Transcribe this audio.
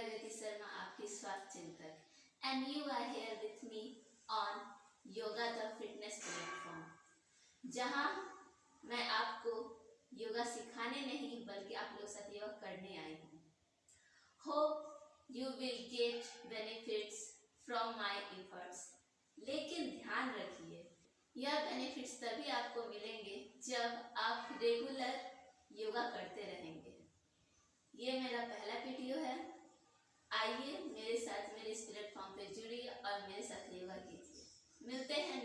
प्रगति शर्मा आपकी स्वास्थ्य चिंतक। And you are here with me on yoga the fitness platform जहाँ मैं आपको योगा सिखाने नहीं, बल्कि आप लोग साथ योगा करने आई हूँ। Hope you will get benefits from my efforts लेकिन ध्यान रखिए, यह बेनिफिट्स तभी आपको मिलेंगे जब आप रेगुलर योगा करते रहेंगे। ये मेरा पहला वीडियो है। मेरे इस प्लेटफॉर्म पे जुड़िए और मेरे साथ योगा कीजिए मिलते हैं